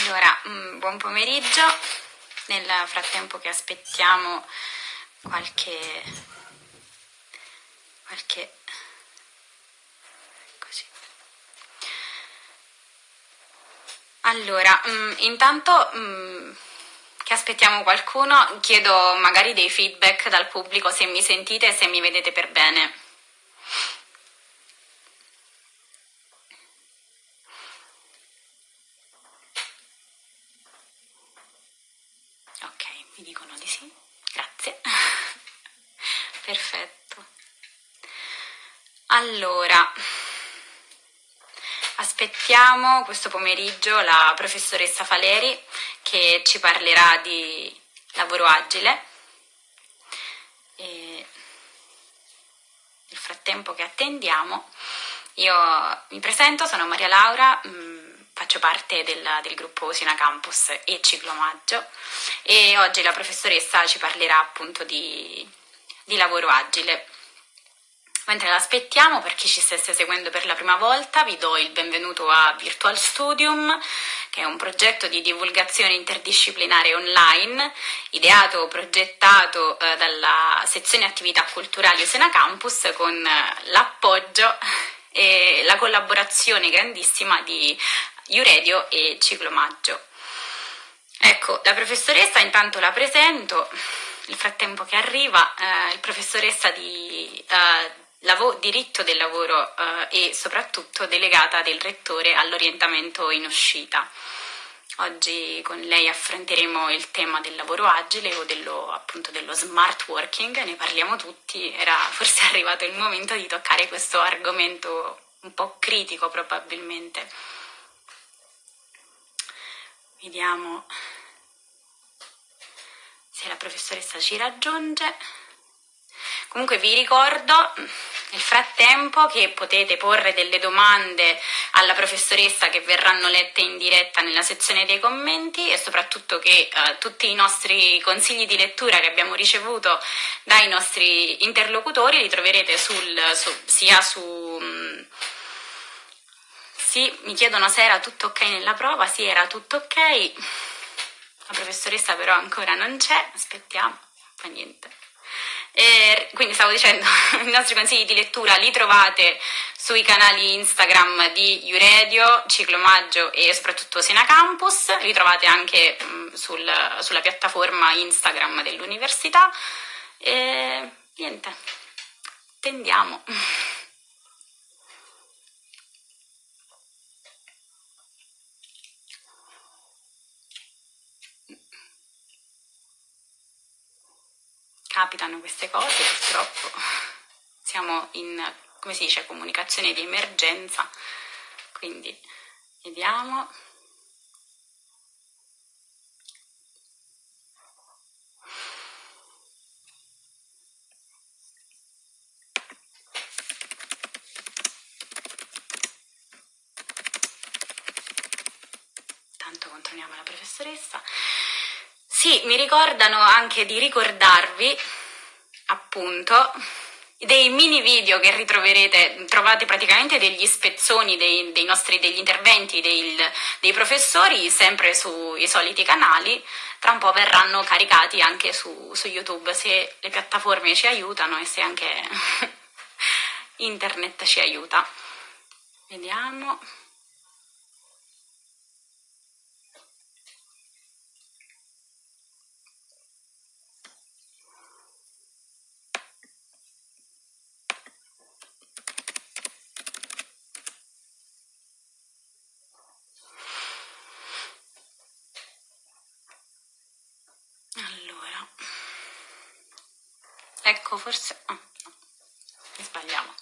Allora, mm, buon pomeriggio. Nel frattempo che aspettiamo qualche... qualche... Allora, mm, intanto mm, che aspettiamo qualcuno, chiedo magari dei feedback dal pubblico se mi sentite e se mi vedete per bene. Allora, aspettiamo questo pomeriggio la professoressa Faleri che ci parlerà di lavoro agile. E nel frattempo che attendiamo, io mi presento, sono Maria Laura, mm, faccio parte del, del, gruppo Sina Campus e Ciclomaggio e oggi la professoressa ci parlerà appunto di, di lavoro agile. Mentre l'aspettiamo, per chi ci stesse seguendo per la prima volta, vi do il benvenuto a Virtual Studium, che è un progetto di divulgazione interdisciplinare online, ideato, progettato eh, dalla sezione attività culturali Usena Campus con eh, l'appoggio e la collaborazione grandissima di Iuredio e Ciclomaggio. Ecco, la professoressa intanto la presento, nel frattempo che arriva, eh, il professoressa di eh, diritto del lavoro eh, e soprattutto delegata del rettore all'orientamento in uscita. Oggi con lei affronteremo il tema del lavoro agile o dello, appunto dello smart working, ne parliamo tutti, era forse arrivato il momento di toccare questo argomento un po' critico probabilmente. Vediamo se la professoressa ci raggiunge. Comunque vi ricordo nel frattempo che potete porre delle domande alla professoressa che verranno lette in diretta nella sezione dei commenti e soprattutto che eh, tutti i nostri consigli di lettura che abbiamo ricevuto dai nostri interlocutori li troverete sul, su, sia su... Mm, sì, mi chiedono se era tutto ok nella prova, sì era tutto ok, la professoressa però ancora non c'è, aspettiamo, fa niente. E quindi stavo dicendo, i nostri consigli di lettura li trovate sui canali Instagram di Iuredio, Ciclomaggio e soprattutto Sena Campus, li trovate anche mh, sul, sulla piattaforma Instagram dell'università e niente, tendiamo. capitano queste cose purtroppo, siamo in, come si dice, comunicazione di emergenza, quindi vediamo. Tanto controlliamo la professoressa. Sì, mi ricordano anche di ricordarvi, appunto, dei mini video che ritroverete, trovate praticamente degli spezzoni dei, dei nostri, degli interventi dei, dei professori sempre sui soliti canali, tra un po' verranno caricati anche su, su YouTube se le piattaforme ci aiutano e se anche internet ci aiuta. Vediamo. Ecco, forse... Oh, no, sbagliamo.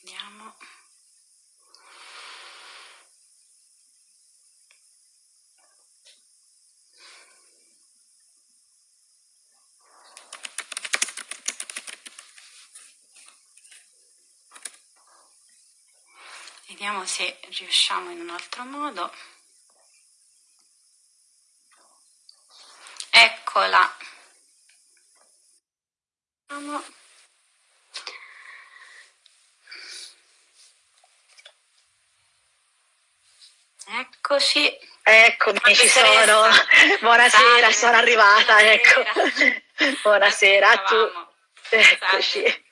Vediamo. Vediamo se riusciamo in un altro modo. Eccola. Eccoci. Eccomi, ci sono. Buonasera, sono arrivata. Buonasera. Ecco. Buonasera a tutti. Eccoci.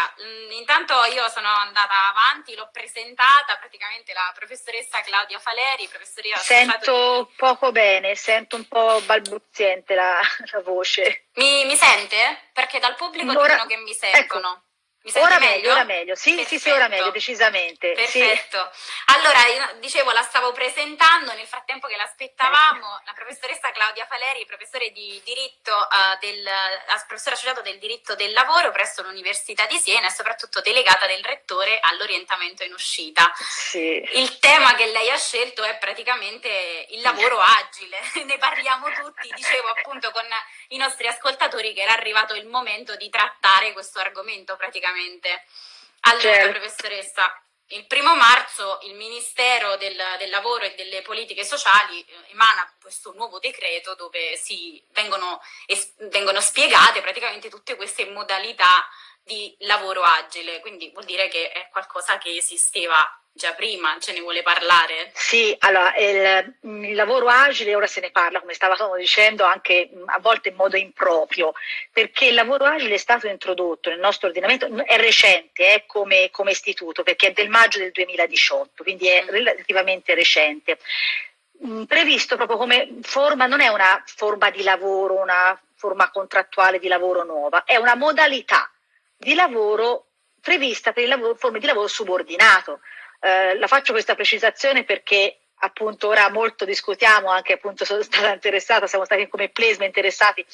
Allora, mm, intanto io sono andata avanti, l'ho presentata, praticamente la professoressa Claudia Faleri, professoressa Sento di... poco bene, sento un po' balbuziente la, la voce. Mi, mi, sente? Perché dal pubblico Ora... dicono che mi sentono. Ecco. Mi ora meglio? ora meglio, sì, sì, sì, ora meglio, decisamente. Perfetto. Sì. Allora, dicevo, la stavo presentando, nel frattempo che l'aspettavamo, la professoressa Claudia Faleri, professore di diritto, uh, del, professore associato del diritto del lavoro presso l'Università di Siena e soprattutto delegata del rettore all'orientamento in uscita. Sì. Il tema che lei ha scelto è praticamente il lavoro agile, ne parliamo tutti, dicevo appunto con i nostri ascoltatori che era arrivato il momento di trattare questo argomento praticamente. Allora, certo. professoressa, il primo marzo il Ministero del, del, Lavoro e delle Politiche Sociali eh, emana questo nuovo decreto dove si vengono, vengono spiegate praticamente tutte queste modalità di lavoro agile, quindi vuol dire che è qualcosa che esisteva già prima, ce ne vuole parlare? Sì, allora il, il, lavoro agile ora se ne parla, come stavamo dicendo, anche a volte in modo improprio, perché il lavoro agile è stato introdotto nel nostro ordinamento, è recente eh, come, come, istituto, perché è del maggio del 2018, quindi è mm. relativamente recente. Mm, previsto proprio come forma, non è una forma di lavoro, una forma contrattuale di lavoro nuova, è una modalità di lavoro prevista per il forme di lavoro subordinato. Eh, la faccio questa precisazione perché appunto ora molto discutiamo, anche appunto sono stata interessata, siamo stati come Plesma interessati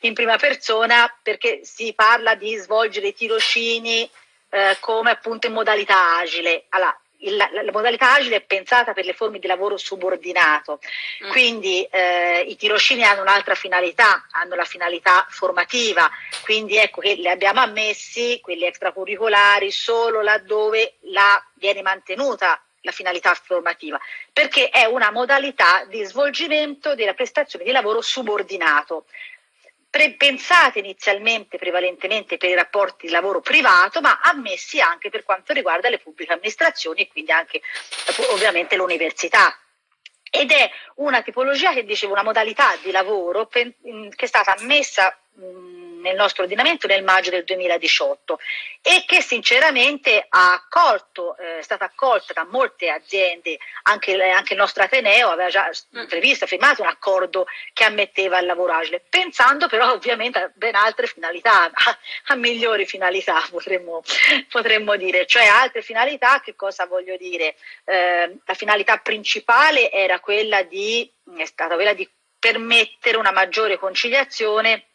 in prima persona perché si parla di svolgere i tirocini eh, come appunto in modalità agile. Allora, la, la, modalità agile è pensata per le forme di lavoro subordinato, mm. quindi eh, i tirocini hanno un'altra finalità, hanno la finalità formativa, quindi ecco che li abbiamo ammessi, quelli extracurricolari, solo laddove la, viene mantenuta la finalità formativa, perché è una modalità di svolgimento della prestazione di lavoro subordinato pensate inizialmente prevalentemente per i rapporti di lavoro privato, ma ammessi anche per quanto riguarda le pubbliche amministrazioni e quindi anche ovviamente l'università. Ed è una tipologia che dicevo, una modalità di lavoro che è stata ammessa nel nostro ordinamento nel maggio del 2018 e che sinceramente ha accolto, eh, è stata accolta da molte aziende, anche, anche il nostro Ateneo aveva già mm. previsto, firmato un accordo che ammetteva il lavoro agile, pensando però ovviamente a ben altre finalità, a, a migliori finalità potremmo, potremmo, dire, cioè altre finalità, che cosa voglio dire? Eh, la finalità principale era quella di, è stata quella di permettere una maggiore conciliazione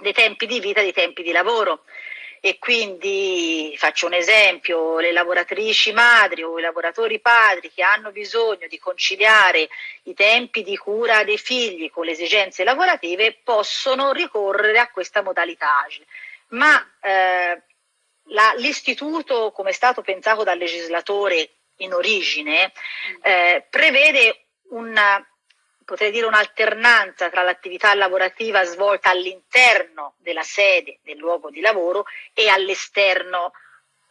dei tempi di vita dei tempi di lavoro e quindi faccio un esempio, le lavoratrici madri o i lavoratori padri che hanno bisogno di conciliare i tempi di cura dei figli con le esigenze lavorative possono ricorrere a questa modalità agile. Ma eh, l'istituto, come è stato pensato dal legislatore in origine, eh, prevede una potrei dire un'alternanza tra l'attività lavorativa svolta all'interno della sede del luogo di lavoro e all'esterno,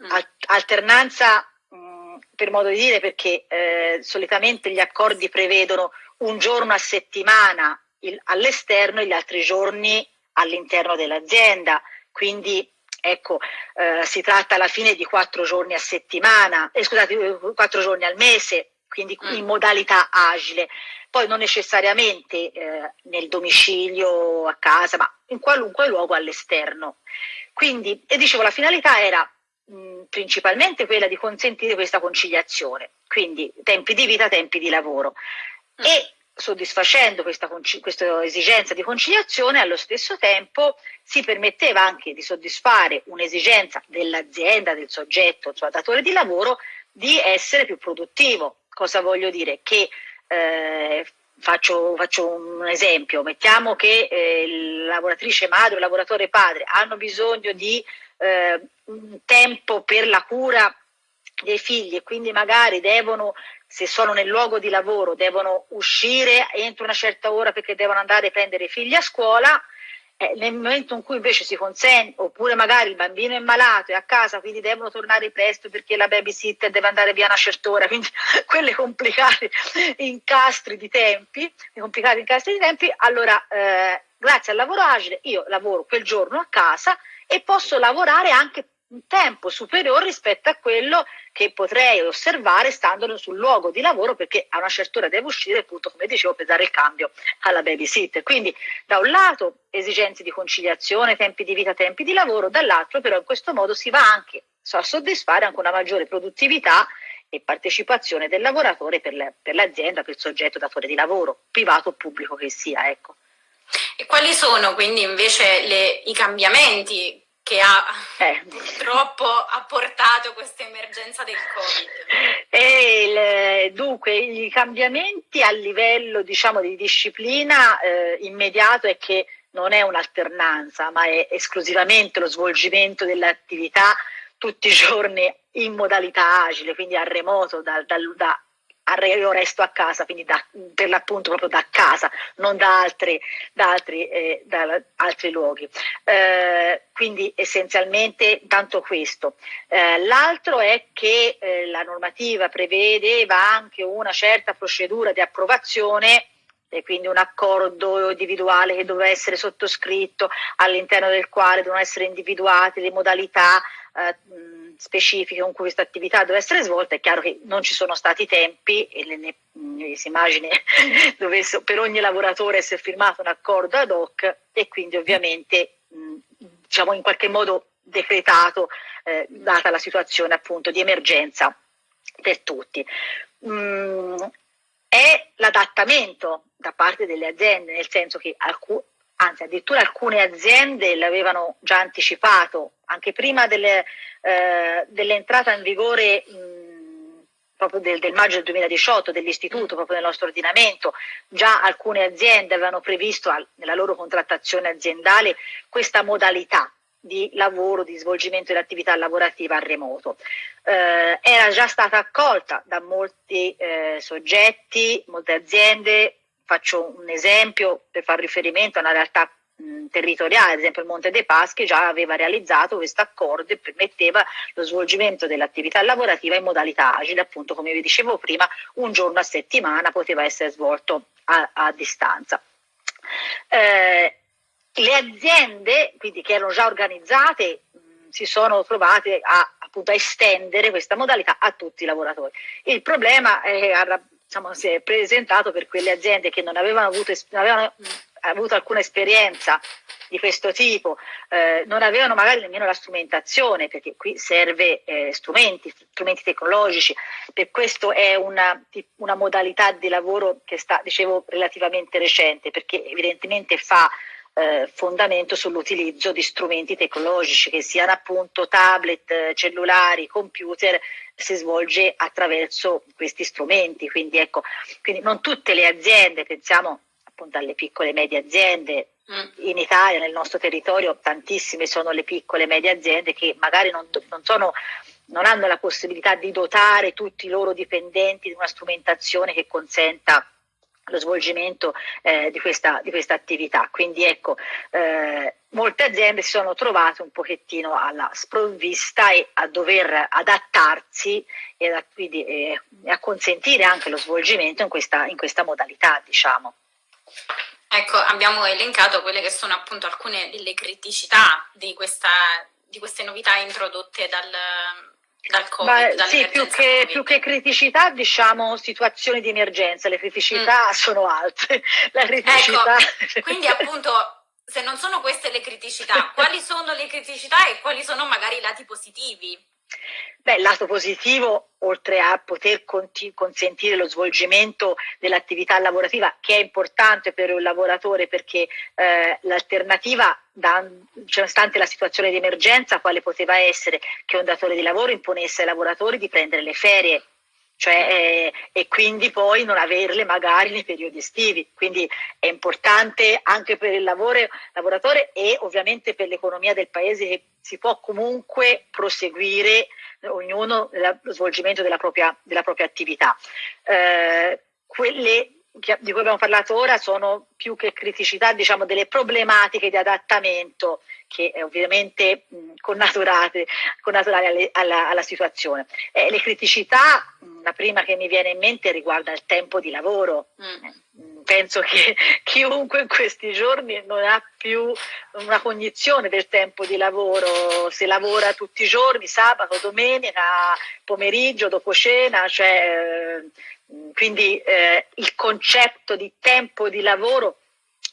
mm. alternanza mh, mm, per modo di dire perché eh, solitamente gli accordi prevedono un giorno a settimana all'esterno e gli altri giorni all'interno dell'azienda, quindi ecco, eh, si tratta alla fine di quattro giorni a settimana, eh, scusate, quattro giorni al mese, quindi mm. in modalità agile poi non necessariamente eh, nel domicilio, a casa, ma in qualunque luogo all'esterno. Quindi, e dicevo, la finalità era mh, principalmente quella di consentire questa conciliazione, quindi tempi di vita, tempi di lavoro. Mm. E soddisfacendo questa, questa, esigenza di conciliazione, allo stesso tempo si permetteva anche di soddisfare un'esigenza dell'azienda, del soggetto, suo datore di lavoro, di essere più produttivo. Cosa voglio dire? Che eh, faccio, faccio, un esempio, mettiamo che eh, lavoratrice madre o lavoratore padre hanno bisogno di eh, un tempo per la cura dei figli e quindi magari devono, se sono nel luogo di lavoro, devono uscire entro una certa ora perché devono andare a prendere i figli a scuola, eh, nel momento in cui invece si consente, oppure magari il bambino è malato e a casa, quindi devono tornare presto perché la babysitter deve andare via una certa ora, quindi quelle complicate incastri di tempi, complicati incastri di tempi, allora eh, grazie al lavoro agile io lavoro quel giorno a casa e posso lavorare anche un tempo superiore rispetto a quello che potrei osservare stando sul luogo di lavoro perché a una certa ora devo uscire appunto come dicevo per dare il cambio alla babysitter quindi da un lato esigenze di conciliazione tempi di vita tempi di lavoro dall'altro però in questo modo si va anche a soddisfare anche una maggiore produttività e partecipazione del lavoratore per, l'azienda per il soggetto datore di lavoro privato o pubblico che sia ecco. E quali sono quindi invece le, i cambiamenti che ha eh. purtroppo apportato questa emergenza del Covid? Il, dunque, i cambiamenti a livello diciamo, di disciplina eh, immediato è che non è un'alternanza, ma è esclusivamente lo svolgimento dell'attività tutti i giorni in modalità agile, quindi a remoto, da, da, da io resto a casa, quindi da, per l'appunto proprio da casa, non da altri, da altri, eh, da altri luoghi. Eh, quindi essenzialmente tanto questo. Eh, l'altro è che eh, la normativa prevedeva anche una certa procedura di approvazione e quindi un accordo individuale che doveva essere sottoscritto all'interno del quale dovevano essere individuate le modalità eh, specifiche con cui questa attività deve essere svolta, è chiaro che non ci sono stati tempi e le, ne, ne, si immagina dovesse per ogni lavoratore essere firmato un accordo ad hoc e quindi ovviamente mh, diciamo in qualche modo decretato eh, data la situazione appunto di emergenza per tutti. Mm, è l'adattamento da parte delle aziende, nel senso che alcune anzi addirittura alcune aziende l'avevano già anticipato anche prima delle, eh, dell'entrata in vigore mh, proprio del, del, maggio del 2018 dell'istituto, proprio nel nostro ordinamento, già alcune aziende avevano previsto al, nella loro contrattazione aziendale questa modalità di lavoro, di svolgimento dell'attività lavorativa a remoto. Eh, era già stata accolta da molti eh, soggetti, molte aziende, faccio un esempio per far riferimento a una realtà territoriale, ad esempio il Monte dei Paschi già aveva realizzato questo accordo e permetteva lo svolgimento dell'attività lavorativa in modalità agile, appunto come vi dicevo prima, un giorno a settimana poteva essere svolto a, a distanza. Eh, le aziende, quindi che erano già organizzate, mh, si sono trovate a, appunto, a estendere questa modalità a tutti i lavoratori. Il problema è, diciamo, si è presentato per quelle aziende che non avevano avuto, non avevano avuto alcuna esperienza di questo tipo, eh, non avevano magari nemmeno la strumentazione, perché qui serve eh, strumenti, strumenti tecnologici, per questo è una, una modalità di lavoro che sta, dicevo, relativamente recente, perché evidentemente fa eh, fondamento sull'utilizzo di strumenti tecnologici che siano appunto tablet, cellulari, computer, si svolge attraverso questi strumenti. Quindi ecco, quindi non tutte le aziende, pensiamo appunto alle piccole e medie aziende, mm. in Italia, nel nostro territorio, tantissime sono le piccole e medie aziende che magari non, non, sono, non hanno la possibilità di dotare tutti i loro dipendenti di una strumentazione che consenta lo svolgimento eh, di, questa, di, questa, attività. Quindi ecco, eh, molte aziende si sono trovate un pochettino alla sprovvista e a dover adattarsi e a, quindi, eh, a consentire anche lo svolgimento in questa, in questa modalità, diciamo. Ecco, abbiamo elencato quelle che sono appunto alcune delle criticità di, questa, di queste novità introdotte dal, dal COVID, Beh, sì, più che, più che, criticità, diciamo situazioni di emergenza, le criticità mm. sono altre. La criticità... Ecco, quindi appunto se non sono queste le criticità, quali sono le criticità e quali sono magari i lati positivi? Beh, lato positivo, oltre a poter consentire lo svolgimento dell'attività lavorativa, che è importante per un lavoratore perché eh, l'alternativa, nonostante la situazione di emergenza, quale poteva essere che un datore di lavoro imponesse ai lavoratori di prendere le ferie cioè, eh, e quindi poi non averle magari nei periodi estivi. Quindi è importante anche per il lavoro, lavoratore e ovviamente per l'economia del paese che si può comunque proseguire ognuno lo svolgimento della propria, della propria attività. Eh, quelle di cui abbiamo parlato ora sono più che criticità, diciamo delle problematiche di adattamento che è ovviamente mh, connaturate, connaturate alle, alla, alla, situazione. Eh, le criticità, mh, la prima che mi viene in mente riguarda il tempo di lavoro. Mm. Eh, penso che chiunque in questi giorni non ha più una cognizione del tempo di lavoro, se lavora tutti i giorni, sabato, domenica, pomeriggio, dopo cena, cioè, eh, quindi eh, il concetto di tempo di lavoro,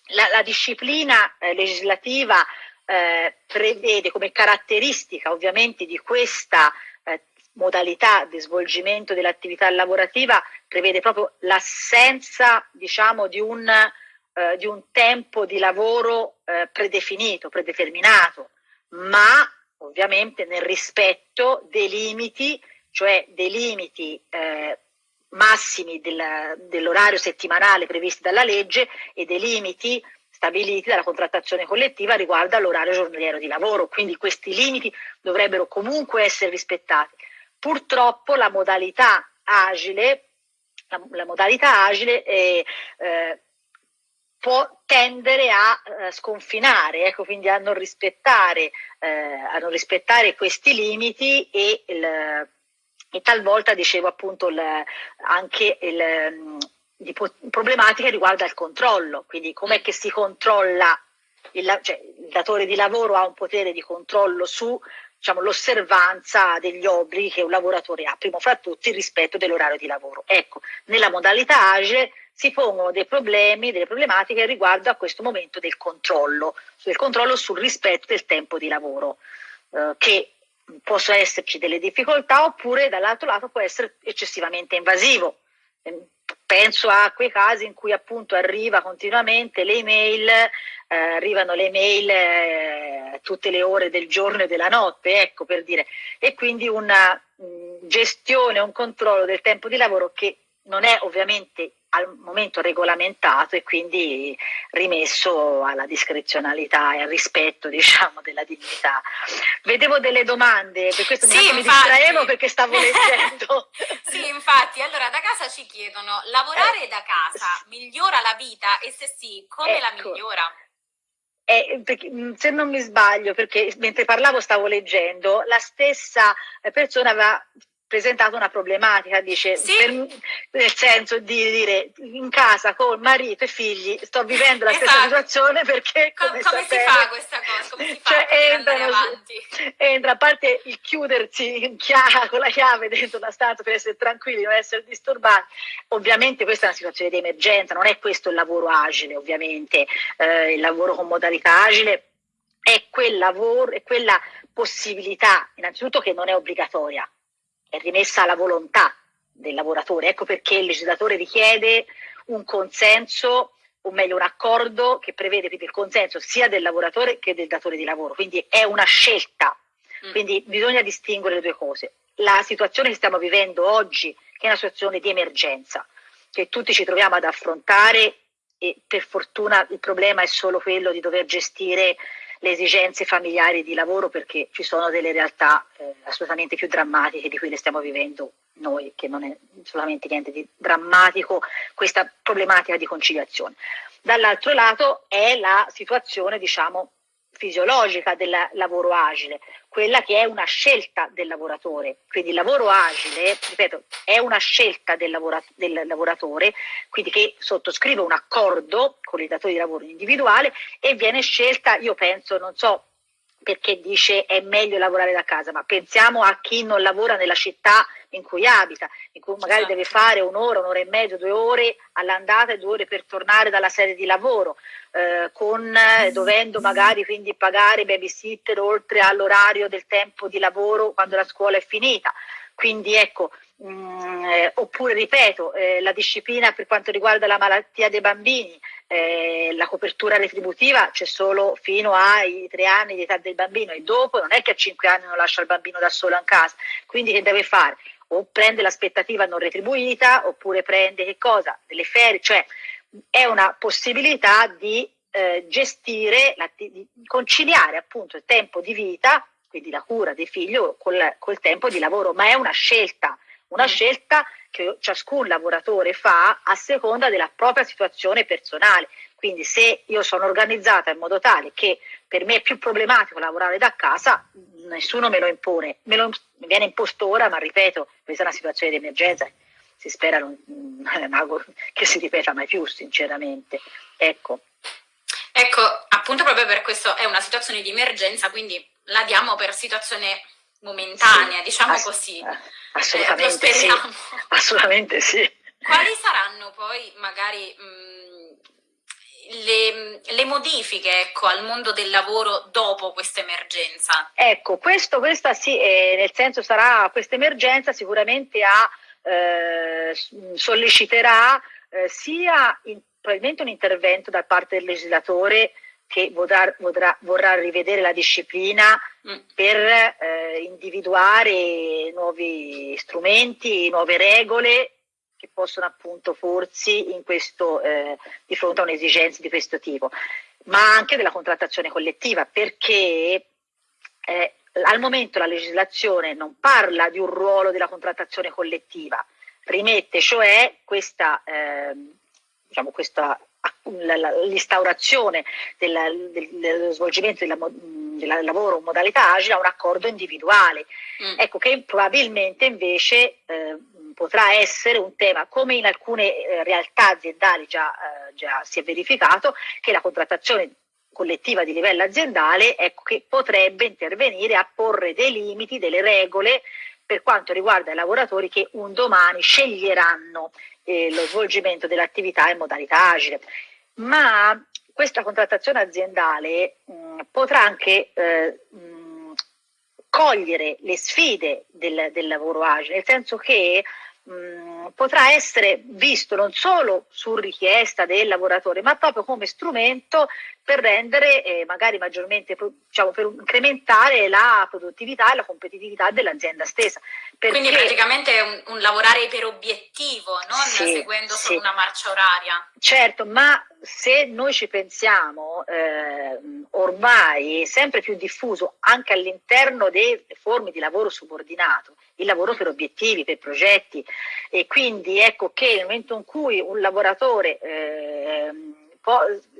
la, la disciplina eh, legislativa eh, prevede come caratteristica ovviamente di questa eh, modalità di svolgimento dell'attività lavorativa, prevede proprio l'assenza diciamo, di, un, eh, di un tempo di lavoro eh, predefinito, predeterminato, ma ovviamente nel rispetto dei limiti, cioè dei limiti eh, massimi del, dell'orario settimanale previsti dalla legge e dei limiti stabiliti dalla contrattazione collettiva riguardo all'orario giornaliero di lavoro, quindi questi limiti dovrebbero comunque essere rispettati. Purtroppo la modalità agile, la, la modalità agile è, eh, può tendere a eh, sconfinare, ecco, quindi a non, rispettare, eh, a non rispettare questi limiti e, il, e talvolta, dicevo appunto, il, anche il, di problematica riguarda il controllo, quindi com'è che si controlla, il, cioè, il datore di lavoro ha un potere di controllo su diciamo, l'osservanza degli obblighi che un lavoratore ha, primo fra tutti il rispetto dell'orario di lavoro. Ecco, nella modalità agile si pongono dei problemi, delle problematiche riguardo a questo momento del controllo, del controllo sul rispetto del tempo di lavoro, eh, che possono esserci delle difficoltà oppure dall'altro lato può essere eccessivamente invasivo. Ehm, penso a quei casi in cui appunto arriva continuamente le email, eh, arrivano le email eh, tutte le ore del giorno e della notte, ecco per dire, e quindi una mh, gestione, un controllo del tempo di lavoro che non è ovviamente al momento regolamentato e quindi rimesso alla discrezionalità e al rispetto diciamo, della dignità. Vedevo delle domande, per questo sì, mi distraevo perché stavo leggendo. sì, infatti, allora da casa ci chiedono, lavorare eh, da casa migliora la vita e se sì, come ecco. la migliora? Eh, perché, se non mi sbaglio, perché mentre parlavo stavo leggendo, la stessa persona aveva presentato una problematica, dice, sì. per, nel senso di dire in casa con marito e figli sto vivendo la esatto. stessa situazione perché come, come si fa questa cosa? Come si fa cioè, entrano, entra a parte il chiudersi in chiave, con la chiave dentro la stanza per essere tranquilli, non essere disturbati, ovviamente questa è una situazione di emergenza, non è questo il lavoro agile ovviamente, eh, il lavoro con modalità agile è quel lavoro, è quella possibilità innanzitutto che non è obbligatoria, è rimessa alla volontà del lavoratore. Ecco perché il legislatore richiede un consenso, o meglio un accordo che prevede il consenso sia del lavoratore che del datore di lavoro. Quindi è una scelta, mm. quindi bisogna distinguere le due cose. La situazione che stiamo vivendo oggi, che è una situazione di emergenza, che tutti ci troviamo ad affrontare e per fortuna il problema è solo quello di dover gestire le esigenze familiari di lavoro perché ci sono delle realtà eh, assolutamente più drammatiche di quelle stiamo vivendo noi, che non è solamente niente di drammatico questa problematica di conciliazione. Dall'altro lato è la situazione, diciamo, fisiologica del lavoro agile, quella che è una scelta del lavoratore. Quindi il lavoro agile, ripeto, è una scelta del, lavora, del lavoratore, quindi che sottoscrive un accordo con il datore di lavoro individuale e viene scelta, io penso, non so perché dice è meglio lavorare da casa, ma pensiamo a chi non lavora nella città in cui abita, in cui magari esatto. deve fare un'ora, un'ora e mezzo, due ore all'andata e due ore per tornare dalla sede di lavoro, eh, con, eh, dovendo magari quindi pagare babysitter oltre all'orario del tempo di lavoro quando la scuola è finita. Quindi ecco, mh, mm, eh, oppure ripeto, eh, la disciplina per quanto riguarda la malattia dei bambini, eh, la copertura retributiva c'è solo fino ai tre anni di età del bambino e dopo non è che a cinque anni non lascia il bambino da solo in casa, quindi che deve fare? o prende l'aspettativa non retribuita oppure prende che cosa? Delle ferie, cioè è una possibilità di eh, gestire, di conciliare appunto il tempo di vita, quindi la cura del figlio, col, col tempo di lavoro, ma è una scelta, una scelta che ciascun lavoratore fa a seconda della propria situazione personale. Quindi se io sono organizzata in modo tale che per me è più problematico lavorare da casa, nessuno me lo impone, me lo, mi viene imposto ora, ma ripeto, questa è una situazione di emergenza, si spera non, che si ripeta mai più, sinceramente. Ecco. Ecco, appunto proprio per questo è una situazione di emergenza, quindi la diamo per situazione momentanea, sì, diciamo ass- così. Eh, assolutamente, eh, sì, assolutamente sì. Quali saranno poi magari mh, le, le, modifiche ecco, al mondo del lavoro dopo questa emergenza? Ecco, questo, questa sì, eh, nel senso sarà questa emergenza sicuramente ha, eh, solleciterà eh, sia in, probabilmente un intervento da parte del legislatore che vorrà, vorrà, vorrà rivedere la disciplina mm. per eh, individuare nuovi strumenti, nuove regole che possono appunto forzi in questo, eh, di fronte a un'esigenza di questo tipo, ma anche della contrattazione collettiva, perché eh, al momento la legislazione non parla di un ruolo della contrattazione collettiva, rimette cioè questa, eh, diciamo questa l'instaurazione del, del, dello svolgimento della, del lavoro in modalità agile a un accordo individuale. Mm. Ecco che probabilmente invece eh, potrà essere un tema, come in alcune eh, realtà aziendali già, eh, già si è verificato, che la contrattazione collettiva di livello aziendale ecco, che potrebbe intervenire a porre dei limiti, delle regole per quanto riguarda i lavoratori che un domani sceglieranno eh, lo svolgimento dell'attività in modalità agile. Ma questa contrattazione aziendale mh, potrà anche eh, mh, cogliere le sfide del, del lavoro agile, nel senso che mh, potrà essere visto non solo su richiesta del lavoratore, ma proprio come strumento per rendere eh, magari maggiormente, diciamo, per incrementare la produttività e la competitività dell'azienda stessa. Perché, Quindi praticamente è un, un, lavorare per obiettivo, non sì, seguendo solo sì. una marcia oraria. Certo, ma se noi ci pensiamo, eh, ormai è sempre più diffuso anche all'interno delle forme di lavoro subordinato, il lavoro per obiettivi, per progetti e quindi ecco che nel momento in cui un lavoratore eh,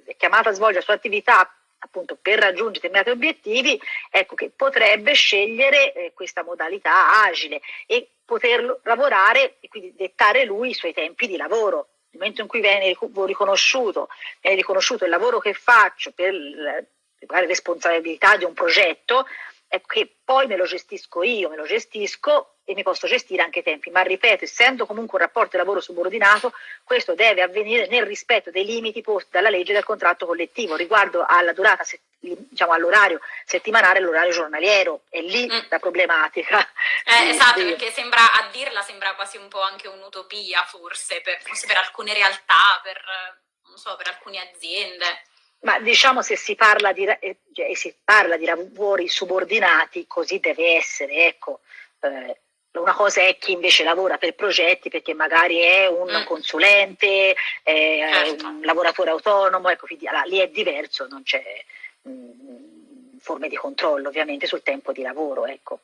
è chiamato a svolgere la sua attività appunto per raggiungere determinati obiettivi, ecco che potrebbe scegliere eh, questa modalità agile e poter lavorare e quindi dettare lui i suoi tempi di lavoro. Nel momento in cui viene riconosciuto, viene riconosciuto il lavoro che faccio per la responsabilità di un progetto, ecco che poi me lo gestisco io, me lo gestisco e mi posso gestire anche i tempi, ma ripeto, essendo comunque un rapporto di lavoro subordinato, questo deve avvenire nel rispetto dei limiti posti dalla legge del contratto collettivo riguardo alla durata, diciamo all'orario settimanale e all'orario giornaliero, è lì mm. la problematica. Eh, esatto, perché sembra, a dirla sembra quasi un po' anche un'utopia forse, per, forse per alcune realtà, per, so, per alcune aziende. Ma diciamo se si parla di, eh, si parla di lavori subordinati, così deve essere, ecco. Eh, una cosa è chi invece lavora per progetti perché magari è un mm. consulente, è certo. un lavoratore autonomo, ecco, quindi allora, lì è diverso, non c'è mm, forme di controllo ovviamente sul tempo di lavoro. Ecco.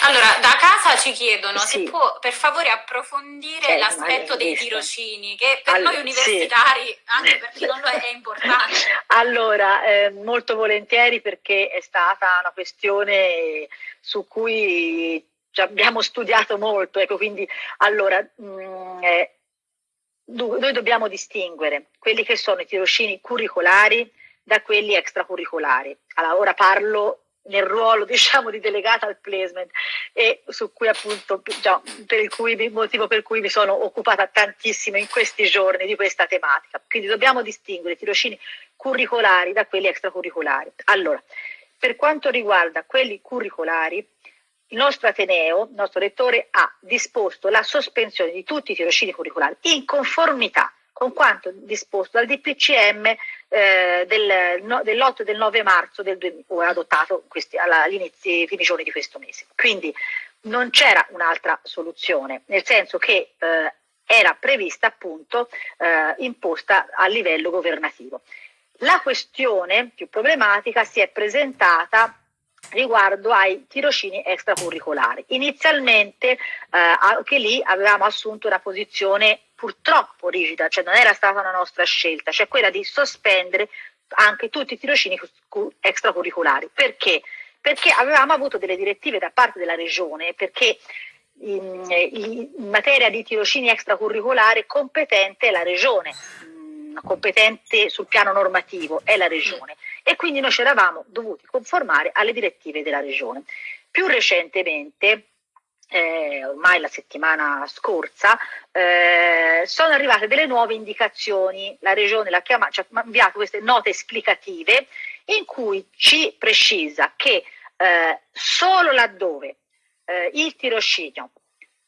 Allora, da casa ci chiedono sì. se può per favore approfondire certo, l'aspetto dei tirocini, che per allora, noi universitari, sì. anche per chi non lo è, è importante. Allora, eh, molto volentieri perché è stata una questione su cui abbiamo studiato molto, ecco, quindi allora mh, mm, eh, noi dobbiamo distinguere quelli che sono i tirocini curricolari da quelli extracurricolari. Allora, ora parlo nel ruolo diciamo di delegata al placement e su cui appunto già, per il cui, motivo per cui mi sono occupata tantissimo in questi giorni di questa tematica. Quindi dobbiamo distinguere i tirocini curricolari da quelli extracurricolari. Allora, per quanto riguarda quelli curricolari, il nostro Ateneo, il nostro rettore, ha disposto la sospensione di tutti i tirocini curricolari in conformità con quanto disposto dal DPCM eh, del, no, dell'8 e del 9 marzo del 2000, adottato questi, alla, all'inizio, primi giorni di questo mese. Quindi non c'era un'altra soluzione, nel senso che eh, era prevista appunto eh, imposta a livello governativo. La questione più problematica si è presentata riguardo ai tirocini extracurricolari. Inizialmente eh, anche lì avevamo assunto una posizione purtroppo rigida, cioè non era stata una nostra scelta, cioè quella di sospendere anche tutti i tirocini extracurricolari. Perché? Perché avevamo avuto delle direttive da parte della regione, perché in, in materia di tirocini extracurricolari competente è la regione, mm, competente sul piano normativo è la regione e quindi noi ci eravamo dovuti conformare alle direttive della regione. Più recentemente, eh, ormai la settimana scorsa, eh, sono arrivate delle nuove indicazioni, la regione l'ha chiamata, ci ha inviato queste note esplicative in cui ci precisa che eh, solo laddove eh, il tirocinio,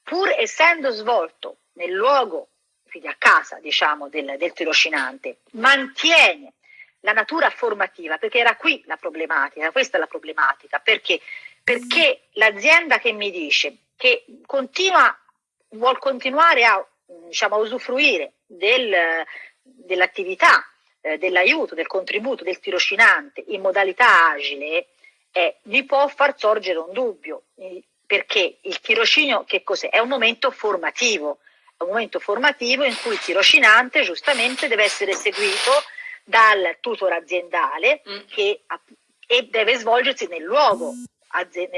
pur essendo svolto nel luogo, quindi a casa diciamo, del, del tirocinante, mantiene la natura formativa, perché era qui la problematica, questa è la problematica, perché, perché l'azienda che mi dice che continua, vuol continuare a, diciamo, a usufruire del, dell'attività, eh, dell'aiuto, del contributo del tirocinante in modalità agile, eh, gli può far sorgere un dubbio, perché il tirocinio che cos'è? È un momento formativo, è un momento formativo in cui il tirocinante giustamente deve essere seguito dal tutor aziendale mm. che, e deve svolgersi nel luogo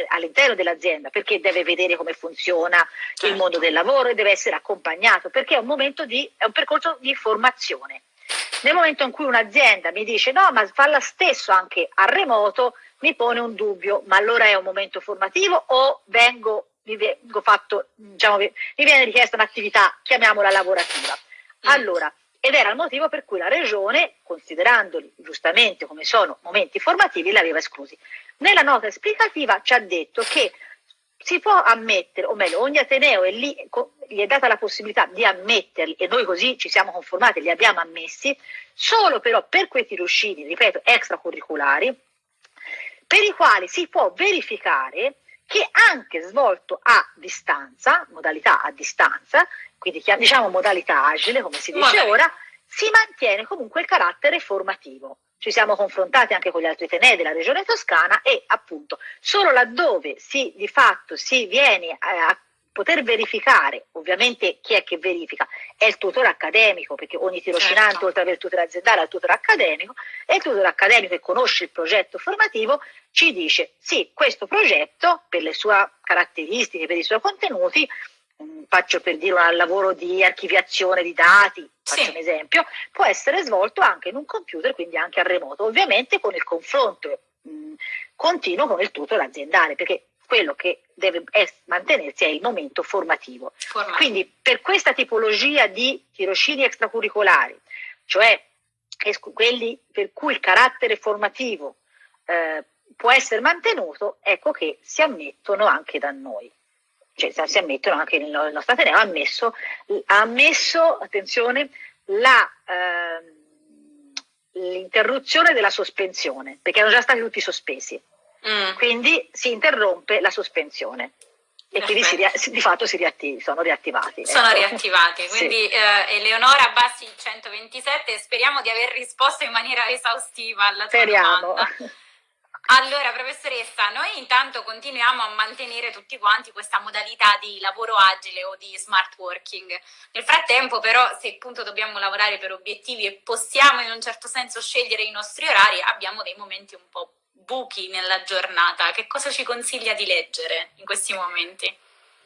all'interno dell'azienda perché deve vedere come funziona certo. il mondo del lavoro e deve essere accompagnato perché è un, momento di, è un percorso di formazione. Nel momento in cui un'azienda mi dice no ma falla stesso anche a remoto mi pone un dubbio ma allora è un momento formativo o vengo, mi, vengo fatto, diciamo, mi viene richiesta un'attività chiamiamola lavorativa. Mm. Allora ed era il motivo per cui la regione, considerandoli giustamente come sono momenti formativi, li aveva esclusi. Nella nota esplicativa ci ha detto che si può ammettere, o meglio, ogni Ateneo è lì, gli è data la possibilità di ammetterli e noi così ci siamo conformati, li abbiamo ammessi, solo però per quei tirocini, ripeto, extracurriculari, per i quali si può verificare che anche svolto a distanza, modalità a distanza, quindi diciamo modalità agile, come si dice Magari. ora, si mantiene comunque il carattere formativo. Ci siamo confrontati anche con gli altri tenei della regione toscana e appunto solo laddove si, di fatto si viene a poter verificare, ovviamente chi è che verifica? È il tutore accademico, perché ogni tirocinante certo. oltre ad avere il tutore aziendale ha il tutore accademico, e il tutore accademico che conosce il progetto formativo ci dice sì, questo progetto per le sue caratteristiche, per i suoi contenuti, faccio per dire un lavoro di archiviazione di dati, faccio sì. un esempio, può essere svolto anche in un computer, quindi anche a remoto, ovviamente con il confronto mh, continuo con il tutor aziendale, perché quello che deve mantenersi è il momento formativo. formativo. Quindi per questa tipologia di tirocini extracurricolari, cioè quelli per cui il carattere formativo eh, può essere mantenuto, ecco che si ammettono anche da noi cioè, si ammettono anche nel nostro Ateneo, ha ammesso, ha ammesso attenzione, la, eh, l'interruzione della sospensione, perché erano già stati tutti sospesi. Mm. Quindi si interrompe la sospensione e quindi si, di fatto si riattiv- sono riattivati. Sono ecco. riattivati, quindi sì. eh, Eleonora Bassi 127, speriamo di aver risposto in maniera esaustiva alla tua speriamo. domanda. Allora, professoressa, noi intanto continuiamo a mantenere tutti quanti questa modalità di lavoro agile o di smart working. Nel frattempo, però, se appunto dobbiamo lavorare per obiettivi e possiamo in un certo senso scegliere i nostri orari, abbiamo dei momenti un po' buchi nella giornata. Che cosa ci consiglia di leggere in questi momenti?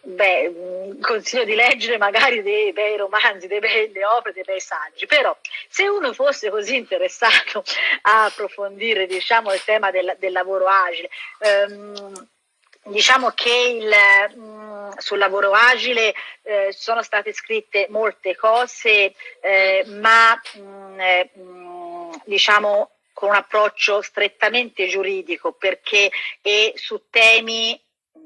Beh, mm, consiglio di leggere magari dei bei romanzi, delle belle opere, dei bei saggi, però se uno fosse così interessato a approfondire diciamo, il tema del, del lavoro agile, ehm, diciamo che il, mh, mm, sul lavoro agile eh, sono state scritte molte cose, eh, ma mh, mm, eh, diciamo con un approccio strettamente giuridico perché è su temi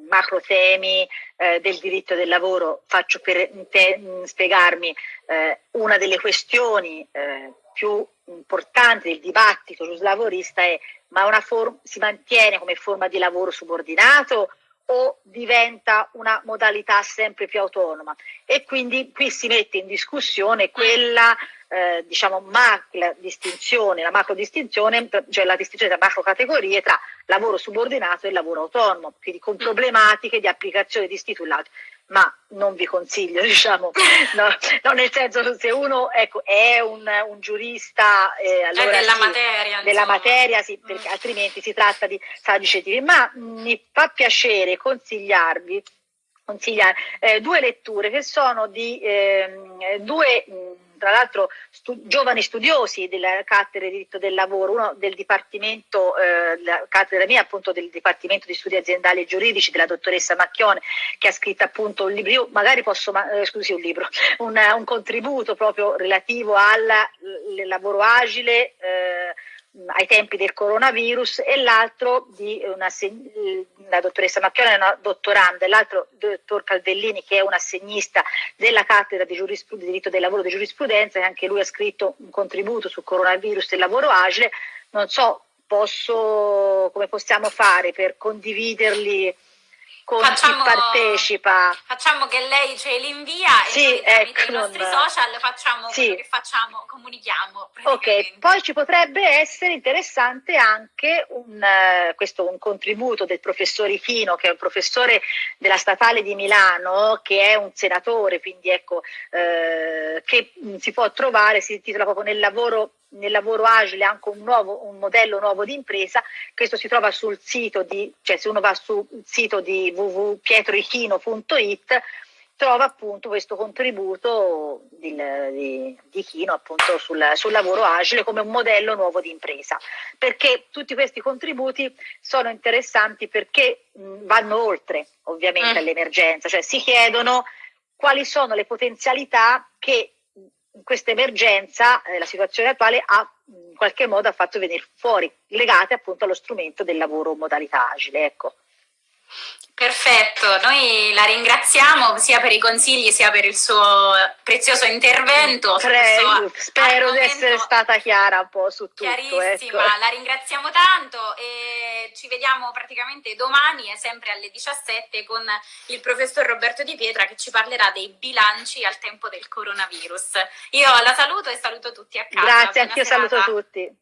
macro temi eh, del diritto del lavoro, faccio per te, spiegarmi eh, una delle questioni eh, più importanti del dibattito giuslavorista è ma una si mantiene come forma di lavoro subordinato o diventa una modalità sempre più autonoma. E quindi qui si mette in discussione quella eh, diciamo macro distinzione, la macro distinzione, cioè la distinzione tra macro categorie tra lavoro subordinato e lavoro autonomo, quindi con problematiche di applicazione di istituto ma non vi consiglio, diciamo, no, no, nel senso se uno ecco, è un, un giurista eh, allora è della sì, materia, della materia sì, mm. perché altrimenti si tratta di saggi ma mi fa piacere consigliarvi consigliare eh, due letture che sono di eh, due tra l'altro stu giovani studiosi della cattedra di diritto del lavoro, uno del dipartimento, eh, la cattedra mia appunto del dipartimento di studi aziendali e giuridici della dottoressa Macchione che ha scritto appunto un libro, io magari posso, eh, scusi un libro, un, un, contributo proprio relativo al lavoro agile, eh, ai tempi del coronavirus e l'altro di una, la dottoressa Macchione è una dottoranda e l'altro dottor Calvellini che è un assegnista della cattedra di, di diritto del lavoro di giurisprudenza e anche lui ha scritto un contributo sul coronavirus e il lavoro agile. Non so posso, come possiamo fare per condividerli con facciamo, chi partecipa. Facciamo che lei ce li invia sì, e ecco, i nostri non... social facciamo sì. quello che facciamo, comunichiamo. Ok, poi ci potrebbe essere interessante anche un, uh, questo, un contributo del professor Ichino, che è un professore della Statale di Milano, che è un senatore, quindi ecco, uh, che si può trovare, si intitola proprio nel lavoro nel lavoro agile anche un, nuovo, un modello nuovo di impresa, questo si trova sul sito di, cioè se uno va sul sito di www.pietroichino.it trova appunto questo contributo di, di, di Chino appunto sul, sul, lavoro agile come un modello nuovo di impresa perché tutti questi contributi sono interessanti perché mh, vanno oltre ovviamente mm. all'emergenza cioè si chiedono quali sono le potenzialità che questa emergenza, eh, la situazione attuale, ha in qualche modo ha fatto venire fuori, legate appunto allo strumento del lavoro modalità agile. Ecco. Perfetto, noi la ringraziamo sia per i consigli sia per il suo prezioso intervento. Prego, spero di essere stata chiara un po' su tutto. Chiarissima, ecco. la ringraziamo tanto e ci vediamo praticamente domani sempre alle 17 con il professor Roberto Di Pietra che ci parlerà dei bilanci al tempo del coronavirus. Io la saluto e saluto tutti a casa. Grazie, anch'io saluto tutti.